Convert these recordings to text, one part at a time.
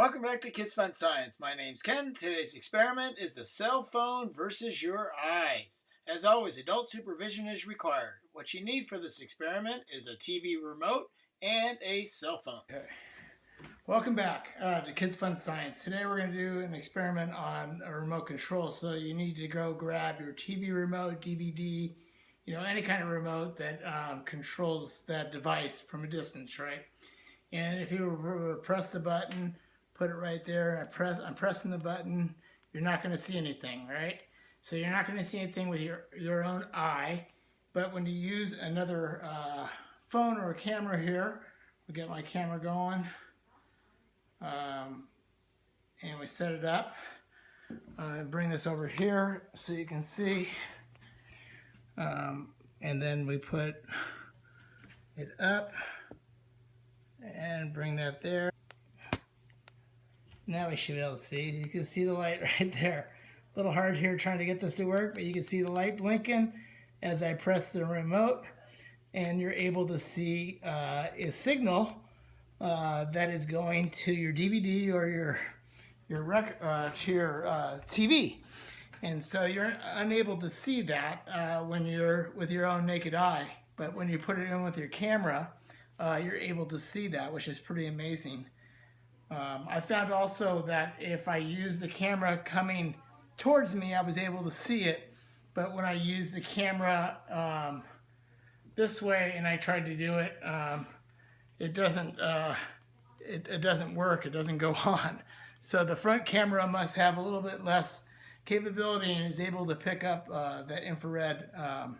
Welcome back to Kids Fun Science. My name's Ken. Today's experiment is the cell phone versus your eyes. As always, adult supervision is required. What you need for this experiment is a TV remote and a cell phone. Okay. Welcome back uh, to Kids Fun Science. Today we're going to do an experiment on a remote control. So you need to go grab your TV remote, DVD, you know, any kind of remote that um, controls that device from a distance, right? And if you press the button, put it right there. I press, I'm pressing the button. You're not going to see anything, right? So you're not going to see anything with your, your own eye. But when you use another uh, phone or a camera here, we get my camera going. Um, and we set it up. Uh, bring this over here so you can see. Um, and then we put it up and bring that there. Now we should be able to see. You can see the light right there. A little hard here trying to get this to work, but you can see the light blinking as I press the remote and you're able to see uh, a signal uh, that is going to your DVD or your your uh, to your uh, TV. And so you're unable to see that uh, when you're with your own naked eye. But when you put it in with your camera, uh, you're able to see that, which is pretty amazing. Um, I found also that if I use the camera coming towards me, I was able to see it. But when I use the camera um, this way and I tried to do it, um, it doesn't uh, it, it doesn't work. It doesn't go on. So the front camera must have a little bit less capability and is able to pick up uh, that infrared um,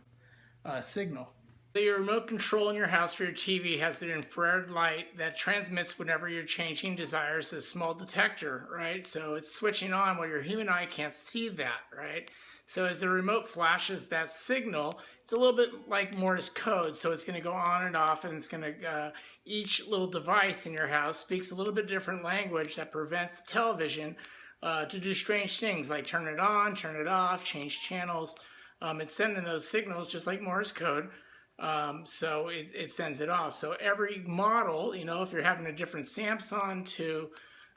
uh, signal. So your remote control in your house for your TV has an infrared light that transmits whenever you're changing desires a small detector, right? So it's switching on where your human eye can't see that, right? So as the remote flashes that signal, it's a little bit like Morse code. So it's going to go on and off and it's going to, uh, each little device in your house speaks a little bit different language that prevents the television uh, to do strange things like turn it on, turn it off, change channels. Um, it's sending those signals just like Morse code. Um, so it, it, sends it off. So every model, you know, if you're having a different Samsung to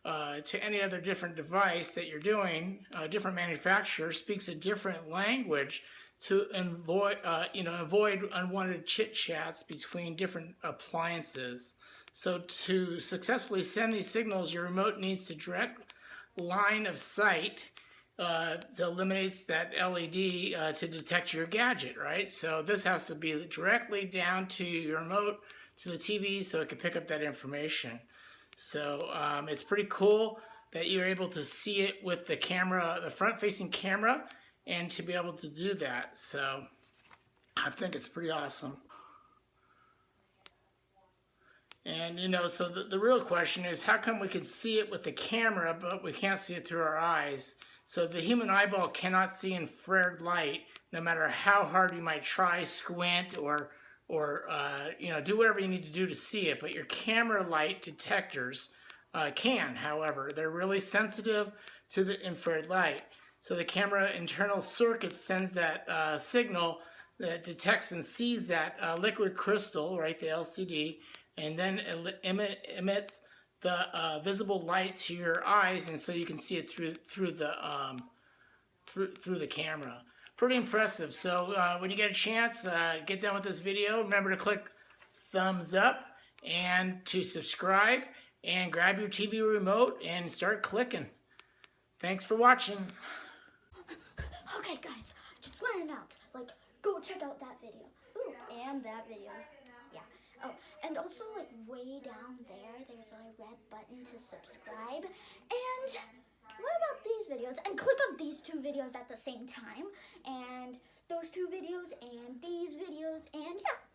uh, to any other different device that you're doing, a different manufacturer speaks a different language to avoid, uh, you know, avoid unwanted chit chats between different appliances. So to successfully send these signals, your remote needs to direct line of sight uh, that eliminates that LED uh, to detect your gadget, right? So this has to be directly down to your remote, to the TV, so it can pick up that information. So um, it's pretty cool that you're able to see it with the camera, the front-facing camera, and to be able to do that. So I think it's pretty awesome. And, you know, so the, the real question is how come we can see it with the camera, but we can't see it through our eyes? So the human eyeball cannot see infrared light, no matter how hard you might try, squint, or, or uh, you know, do whatever you need to do to see it. But your camera light detectors uh, can, however. They're really sensitive to the infrared light. So the camera internal circuit sends that uh, signal that detects and sees that uh, liquid crystal, right, the LCD, and then emit, emits the uh, visible light to your eyes, and so you can see it through through the um, through through the camera. Pretty impressive. So uh, when you get a chance, uh, get done with this video. Remember to click thumbs up and to subscribe and grab your TV remote and start clicking. Thanks for watching. Okay, guys, just want to announce, like, go check out that video. Ooh, and that video. Oh, and also like way down there, there's a red button to subscribe. And what about these videos? And click on these two videos at the same time. And those two videos and these videos and yeah.